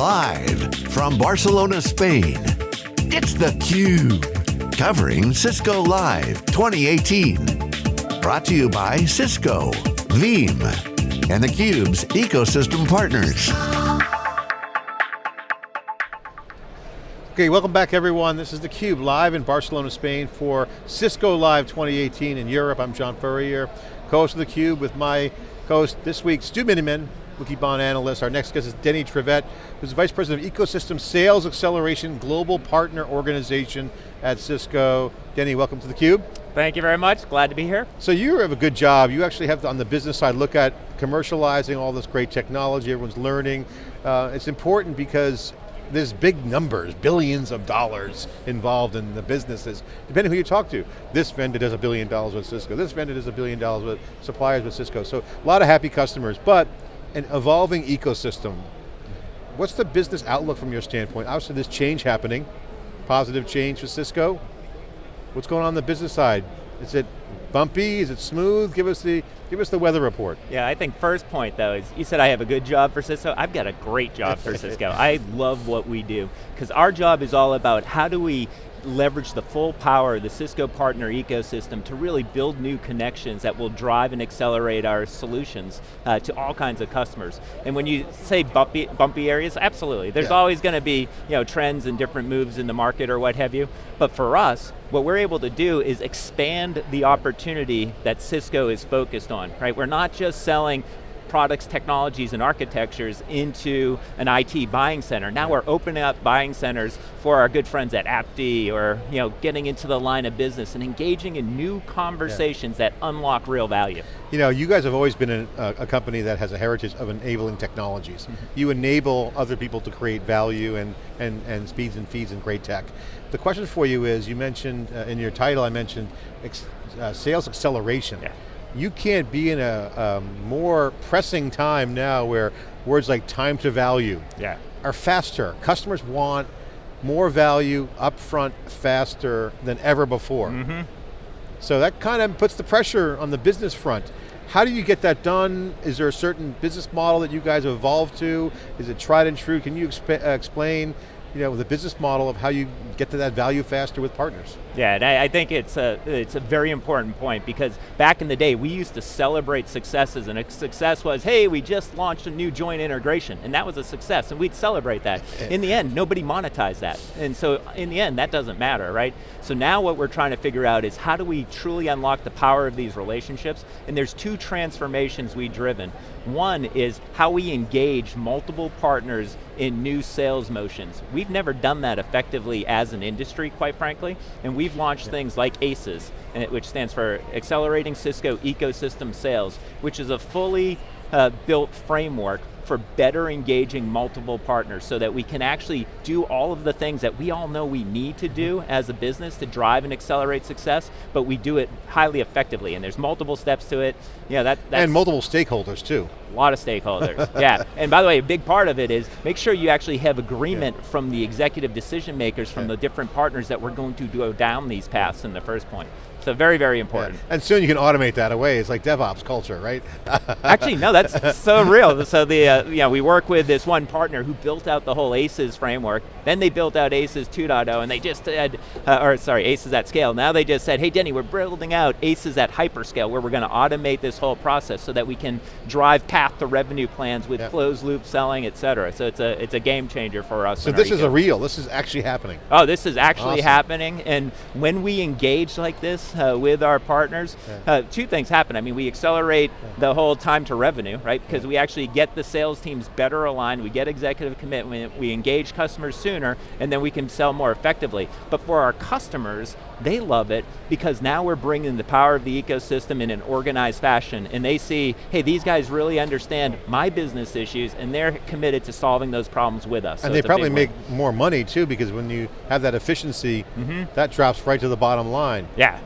Live from Barcelona, Spain, it's theCUBE. Covering Cisco Live 2018. Brought to you by Cisco, Veeam, and theCUBE's ecosystem partners. Okay, welcome back everyone. This is theCUBE live in Barcelona, Spain for Cisco Live 2018 in Europe. I'm John Furrier, co-host of theCUBE with my co-host this week, Stu Miniman, Wikibon analyst. Our next guest is Denny Trevett, who's Vice President of Ecosystem Sales Acceleration Global Partner Organization at Cisco. Denny, welcome to theCUBE. Thank you very much, glad to be here. So you have a good job. You actually have to, on the business side, look at commercializing all this great technology, everyone's learning. Uh, it's important because there's big numbers, billions of dollars involved in the businesses, depending who you talk to. This vendor does a billion dollars with Cisco, this vendor does a billion dollars with suppliers with Cisco. So a lot of happy customers, but an evolving ecosystem. What's the business outlook from your standpoint? Obviously there's change happening, positive change for Cisco. What's going on, on the business side? Is it bumpy, is it smooth? Give us the Give us the weather report. Yeah, I think first point though is, you said I have a good job for Cisco. I've got a great job for Cisco. I love what we do. Because our job is all about how do we leverage the full power of the Cisco partner ecosystem to really build new connections that will drive and accelerate our solutions uh, to all kinds of customers. And when you say bumpy, bumpy areas, absolutely. There's yeah. always going to be you know, trends and different moves in the market or what have you. But for us, what we're able to do is expand the opportunity that Cisco is focused on, right? We're not just selling products, technologies, and architectures into an IT buying center. Now we're opening up buying centers for our good friends at AppD or you know, getting into the line of business and engaging in new conversations yeah. that unlock real value. You know, you guys have always been a, a company that has a heritage of enabling technologies. Mm -hmm. You enable other people to create value and, and, and speeds and feeds and great tech. The question for you is, you mentioned, uh, in your title I mentioned, uh, sales acceleration. Yeah you can't be in a um, more pressing time now where words like time to value yeah. are faster. Customers want more value upfront faster than ever before. Mm -hmm. So that kind of puts the pressure on the business front. How do you get that done? Is there a certain business model that you guys have evolved to? Is it tried and true? Can you exp explain you know, the business model of how you get to that value faster with partners. Yeah, and I, I, think it's a, it's a very important point because back in the day, we used to celebrate successes and a success was, hey, we just launched a new joint integration, and that was a success, and we'd celebrate that. in the end, nobody monetized that. And so in the end, that doesn't matter, right? So now what we're trying to figure out is how do we truly unlock the power of these relationships? And there's two transformations we've driven. One is how we engage multiple partners in new sales motions. We've never done that effectively as an industry, quite frankly, and we've launched yeah. things like ACES, which stands for Accelerating Cisco Ecosystem Sales, which is a fully uh, built framework for better engaging multiple partners so that we can actually do all of the things that we all know we need to do mm-hmm. as a business to drive and accelerate success, but we do it highly effectively, and there's multiple steps to it. Yeah, that, and multiple stakeholders too. A lot of stakeholders, yeah. And by the way, a big part of it is make sure you actually have agreement yeah. from the executive decision makers from yeah. the different partners that we're going to go down these paths in the first point. So very, very important. Yeah. And soon you can automate that away. It's like DevOps culture, right? Actually, no, that's so real. So the, uh, you know, we work with this one partner who built out the whole ACES framework. Then they built out ACES 2.0 and they just said, uh, or sorry, ACES at scale. Now they just said, hey Denny, we're building out ACES at hyperscale where we're going to automate this whole process so that we can drive path to revenue plans with yep. closed loop selling, et cetera. So it's a, it's a game changer for us. So this is a real, this is actually happening. Oh, this is actually awesome. happening. And when we engage like this, uh, with our partners, yeah. uh, two things happen. I mean, we accelerate yeah. the whole time to revenue, right? Because yeah. we actually get the sales teams better aligned, we get executive commitment, we engage customers sooner, and then we can sell more effectively. But for our customers, they love it because now we're bringing the power of the ecosystem in an organized fashion and they see, hey, these guys really understand my business issues and they're committed to solving those problems with us. And so they probably make more money too because when you have that efficiency, mm -hmm. that drops right to the bottom line. Yeah,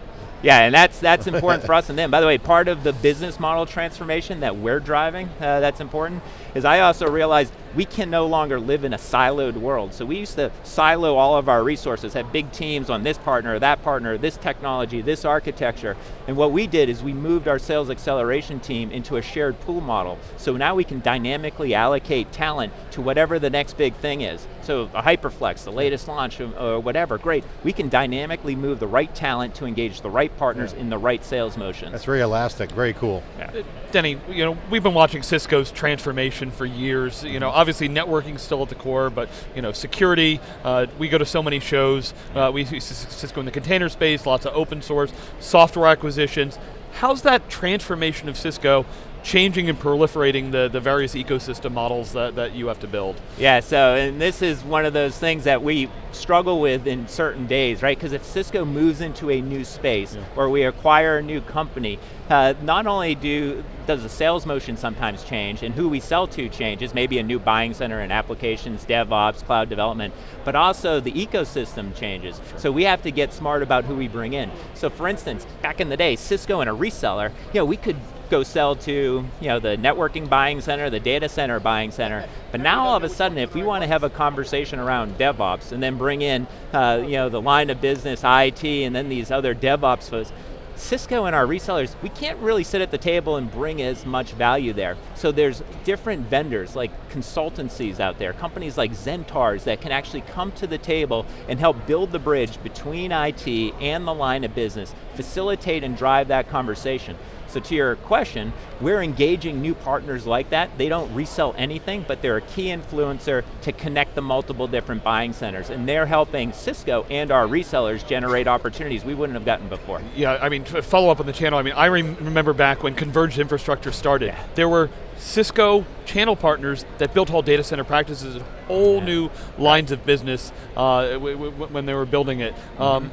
yeah, and that's that's important for us and them. By the way, part of the business model transformation that we're driving, uh, that's important, is I also realized we can no longer live in a siloed world. So we used to silo all of our resources, have big teams on this partner, that partner, this technology, this architecture, and what we did is we moved our sales acceleration team into a shared pool model. So now we can dynamically allocate talent to whatever the next big thing is. So a HyperFlex, the latest launch or whatever, great. We can dynamically move the right talent to engage the right partners yeah. in the right sales motions. That's very elastic, very cool. Yeah. Uh, Denny, you know, we've been watching Cisco's transformation for years. You know, obviously networking still at the core, but you know, security, uh, we go to so many shows, uh, we see Cisco in the container space, lots of open source, software acquisitions. How's that transformation of Cisco changing and proliferating the, the various ecosystem models that, that you have to build. Yeah, so, and this is one of those things that we struggle with in certain days, right? Because if Cisco moves into a new space, yeah. or we acquire a new company, uh, not only do does the sales motion sometimes change, and who we sell to changes, maybe a new buying center and applications, DevOps, cloud development, but also the ecosystem changes. Sure. So we have to get smart about who we bring in. So for instance, back in the day, Cisco and a reseller, you know, we could go sell to you know, the networking buying center, the data center buying center, but now all of a sudden if we want to have a conversation around DevOps and then bring in uh, you know, the line of business, IT, and then these other DevOps folks, Cisco and our resellers, we can't really sit at the table and bring as much value there. So there's different vendors, like consultancies out there, companies like Xentaurs that can actually come to the table and help build the bridge between IT and the line of business, facilitate and drive that conversation. So to your question, we're engaging new partners like that. They don't resell anything, but they're a key influencer to connect the multiple different buying centers. And they're helping Cisco and our resellers generate opportunities we wouldn't have gotten before. Yeah, I mean, to follow up on the channel, I mean, I remember back when converged infrastructure started, yeah. there were Cisco channel partners that built whole data center practices, whole yeah. new lines of business uh, when they were building it. Mm -hmm. um,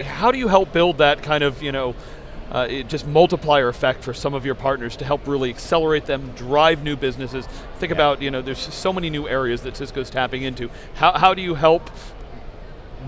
how do you help build that kind of, you know, uh, just multiplier effect for some of your partners to help really accelerate them, drive new businesses. Think yeah. about, you know, there's so many new areas that Cisco's tapping into. How, how do you help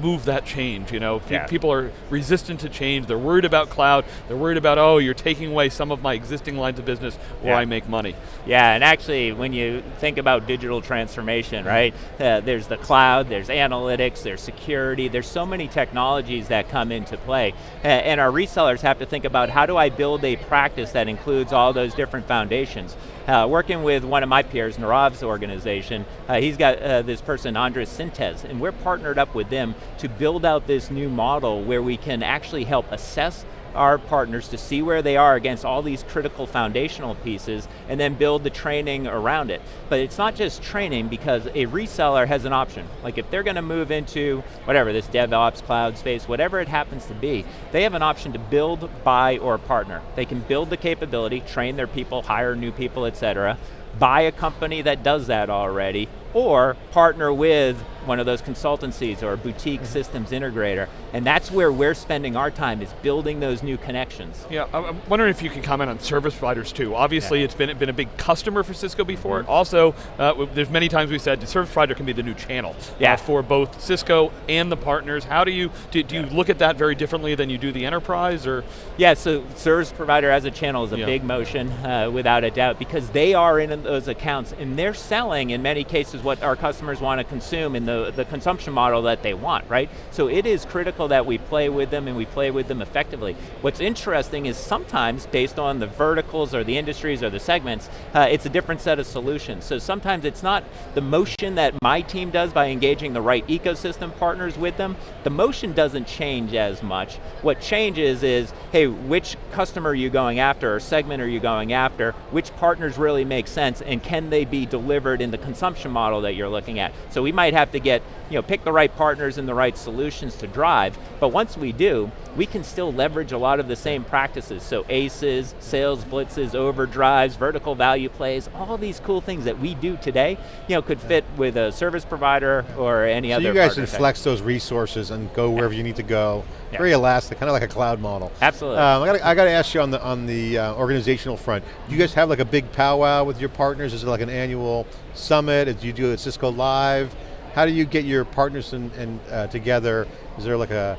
move that change. You know, yeah. people are resistant to change. They're worried about cloud. They're worried about oh, you're taking away some of my existing lines of business where yeah. I make money. Yeah, and actually, when you think about digital transformation, right? Uh, there's the cloud, there's analytics, there's security. There's so many technologies that come into play, uh, and our resellers have to think about how do I build a practice that includes all those different foundations. Uh, working with one of my peers, Nirav's organization, uh, he's got uh, this person, Andres Sintes, and we're partnered up with them to build out this new model where we can actually help assess our partners to see where they are against all these critical foundational pieces and then build the training around it. But it's not just training because a reseller has an option. Like if they're going to move into whatever, this DevOps, cloud space, whatever it happens to be, they have an option to build, buy, or partner. They can build the capability, train their people, hire new people, et cetera, buy a company that does that already, or partner with one of those consultancies or a boutique mm -hmm. systems integrator. And that's where we're spending our time is building those new connections. Yeah, I'm wondering if you can comment on service providers too. Obviously yeah. it's been, been a big customer for Cisco before. Mm -hmm. Also, uh, there's many times we said the service provider can be the new channel uh, yeah. Uh, for both Cisco and the partners. How do you, do, do yeah. you look at that very differently than you do the enterprise or? Yeah, so service provider as a channel is a yeah. big motion uh, without a doubt because they are in those accounts and they're selling in many cases what our customers want to consume in the, the consumption model that they want, right? So it is critical that we play with them and we play with them effectively. What's interesting is sometimes, based on the verticals or the industries or the segments, uh, it's a different set of solutions. So sometimes it's not the motion that my team does by engaging the right ecosystem partners with them, the motion doesn't change as much. What changes is, hey, which customer are you going after or segment are you going after, which partners really make sense and can they be delivered in the consumption model that you're looking at. So we might have to get, you know, pick the right partners and the right solutions to drive, but once we do, we can still leverage a lot of the same practices. So ACEs, sales blitzes, overdrives, vertical value plays, all these cool things that we do today, you know, could fit with a service provider or any other. so other you guys can flex those resources and go wherever yeah. you need to go. Yeah. Very elastic, kind of like a cloud model. Absolutely. Um, I, got I got to ask you on the on the uh, organizational front. Do you guys have like a big powwow with your partners? Is it like an annual summit? Do you do it Cisco Live? How do you get your partners and, and uh, together? Is there like a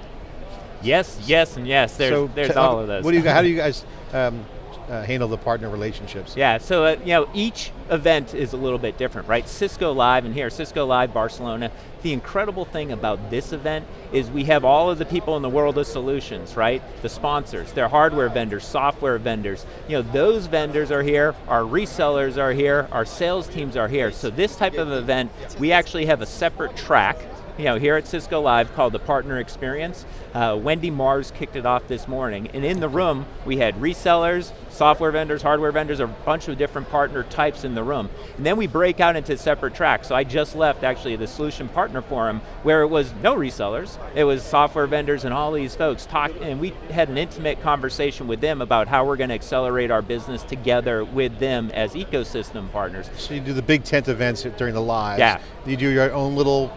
Yes, yes, and yes. There's, so there's all of those. What do you? How do you guys um, uh, handle the partner relationships? Yeah, so uh, you know, each event is a little bit different, right? Cisco Live, and here, Cisco Live Barcelona, the incredible thing about this event is we have all of the people in the world of solutions, right? The sponsors, their hardware vendors, software vendors. You know, those vendors are here, our resellers are here, our sales teams are here. So this type of event, we actually have a separate track you know, here at Cisco Live called the Partner Experience. Uh, Wendy Mars kicked it off this morning, and in the room, we had resellers, software vendors, hardware vendors, a bunch of different partner types in the room. And then we break out into separate tracks. So I just left actually the Solution Partner Forum where it was no resellers, it was software vendors and all these folks talk, and we had an intimate conversation with them about how we're going to accelerate our business together with them as ecosystem partners. So you do the big tent events during the live. Yeah. You do your own little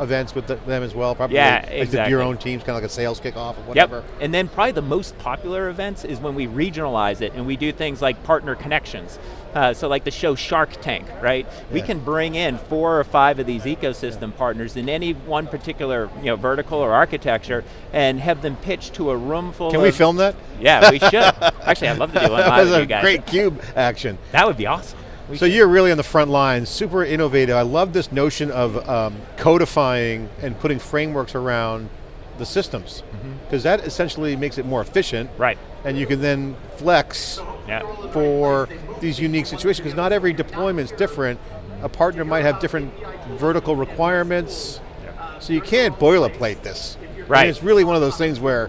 events with the, them as well, probably? Yeah, like exactly. your own teams, kind of like a sales kickoff or whatever? Yep, and then probably the most popular events is when we regionalize it and we do things like partner connections. Uh, so like the show Shark Tank, right? Yeah. We can bring in four or five of these ecosystem yeah. partners in any one particular you know, vertical or architecture and have them pitch to a room full Can of- we film that? Yeah, we should. Actually, I'd love to do one live with you guys. great cube action. That would be awesome. We so you're really on the front lines, super innovative. I love this notion of um, codifying and putting frameworks around the systems, because mm -hmm. that essentially makes it more efficient. Right. And you can then flex yeah. for these unique situations, because not every deployment is different. A partner might have different vertical requirements, yeah. so you can't boilerplate this. Right. I mean, it's really one of those things where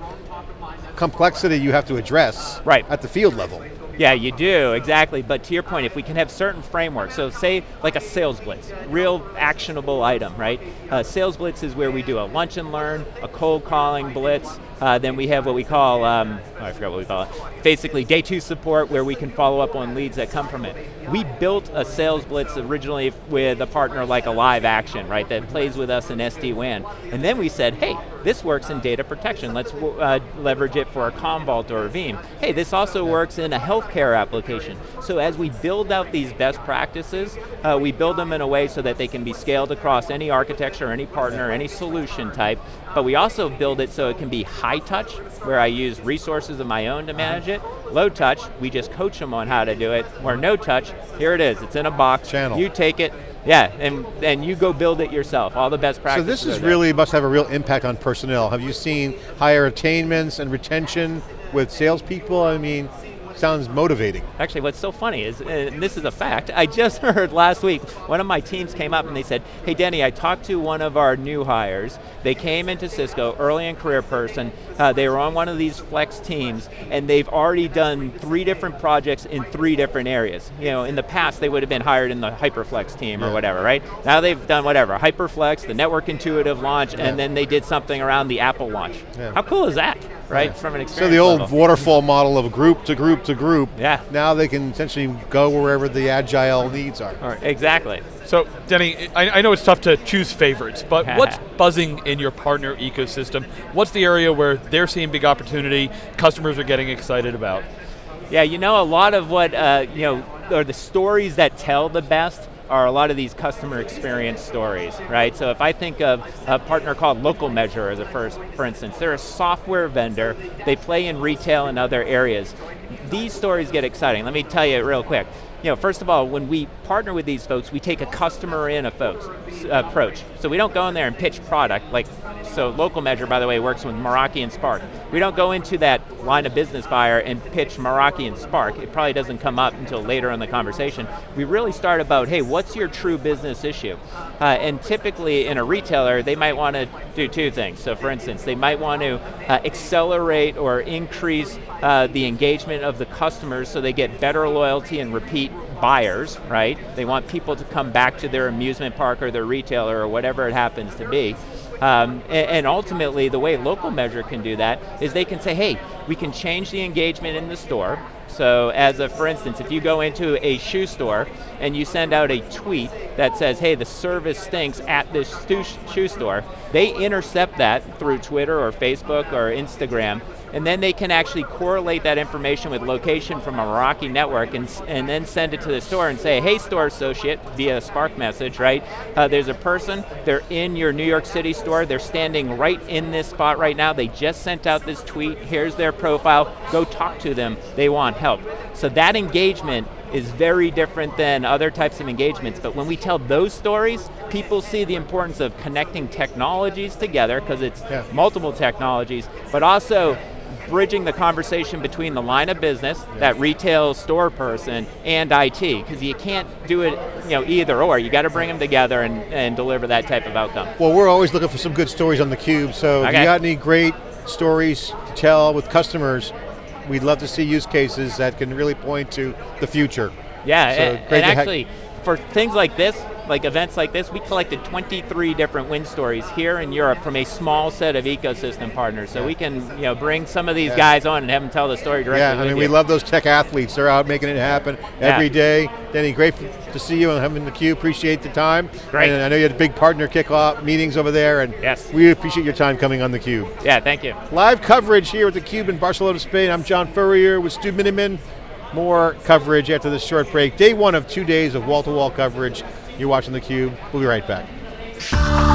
complexity you have to address right. at the field level. Yeah, you do, exactly. But to your point, if we can have certain frameworks, so say like a sales blitz, real actionable item, right? Uh, sales blitz is where we do a lunch and learn, a cold calling blitz, uh, then we have what we call, um, oh, I forgot what we call it, basically day two support where we can follow up on leads that come from it. We built a sales blitz originally with a partner like a LiveAction, right, that plays with us in SD-WAN. And then we said, hey, this works in data protection. Let's uh, leverage it for a Commvault or a Veeam. Hey, this also works in a healthcare application. So as we build out these best practices, uh, we build them in a way so that they can be scaled across any architecture, any partner, any solution type, but we also build it so it can be touch, where I use resources of my own to manage it. Low touch, we just coach them on how to do it. Or no touch, here it is, it's in a box. Channel. You take it, yeah, and, and you go build it yourself, all the best practices. So this is really, must have a real impact on personnel. Have you seen higher attainments and retention with salespeople? I mean, sounds motivating. Actually, what's so funny is, and this is a fact, I just heard last week, one of my teams came up and they said, hey Denny, I talked to one of our new hires, they came into Cisco, early in career person, uh, they were on one of these flex teams, and they've already done three different projects in three different areas. You know, in the past, they would have been hired in the Hyperflex team yeah. or whatever, right? Now they've done whatever, Hyperflex, the network intuitive launch, yeah. and then they did something around the Apple launch. Yeah. How cool is that, right, from an experience So the old level. waterfall model of group to group to group, yeah. now they can essentially go wherever the agile needs are. Right, exactly. So, Denny, I, I, know it's tough to choose favorites, but what's buzzing in your partner ecosystem? What's the area where they're seeing big opportunity, customers are getting excited about? Yeah, you know, a lot of what, uh, you know, are the stories that tell the best are a lot of these customer experience stories, right? So if I think of a partner called Local Measure as a first, for instance, they're a software vendor, they play in retail and other areas. These stories get exciting. Let me tell you real quick you know, first of all, when we partner with these folks, we take a customer in a folks, approach. So we don't go in there and pitch product, like, so Local Measure, by the way, works with Meraki and Spark. We don't go into that line of business buyer and pitch Meraki and Spark. It probably doesn't come up until later in the conversation. We really start about, hey, what's your true business issue? Uh, and typically in a retailer, they might want to do two things. So for instance, they might want to uh, accelerate or increase uh, the engagement of the customers so they get better loyalty and repeat buyers, right? They want people to come back to their amusement park or their retailer or whatever it happens to be. Um, and, and, ultimately, the way local measure can do that is they can say, hey, we can change the engagement in the store. So as a, for instance, if you go into a shoe store and you send out a tweet that says, hey, the service stinks at this shoe store, they intercept that through Twitter or Facebook or Instagram and then they can actually correlate that information with location from a Meraki network and, and then send it to the store and say, hey store associate, via a Spark message, right? Uh, there's a person, they're in your New York City store, they're standing right in this spot right now, they just sent out this tweet, here's their profile, go talk to them, they want help. So that engagement is very different than other types of engagements, but when we tell those stories, people see the importance of connecting technologies together, because it's yeah. multiple technologies, but also bridging the conversation between the line of business, yeah. that retail store person, and IT, because you can't do it you know, either or. You got to bring them together and, and deliver that type of outcome. Well, we're always looking for some good stories on theCUBE, so okay. if you got any great stories to tell with customers, we'd love to see use cases that can really point to the future. Yeah, so and, and actually, for things like this, like events like this, we collected 23 different win stories here in Europe from a small set of ecosystem partners. So yeah. we can you know, bring some of these yeah. guys on and have them tell the story directly Yeah, I mean, you. we love those tech athletes. They're out making it happen every day. Danny, great to see you and having the queue. Appreciate the time. Great. And I know you had a big partner kickoff meetings over there, and yes. we appreciate your time coming on the Cube. Yeah, thank you. Live coverage here at the Cube in Barcelona, Spain. I'm John Furrier with Stu Miniman. More coverage after this short break. Day one of two days of wall-to-wall -wall coverage. You're watching theCUBE. We'll be right back.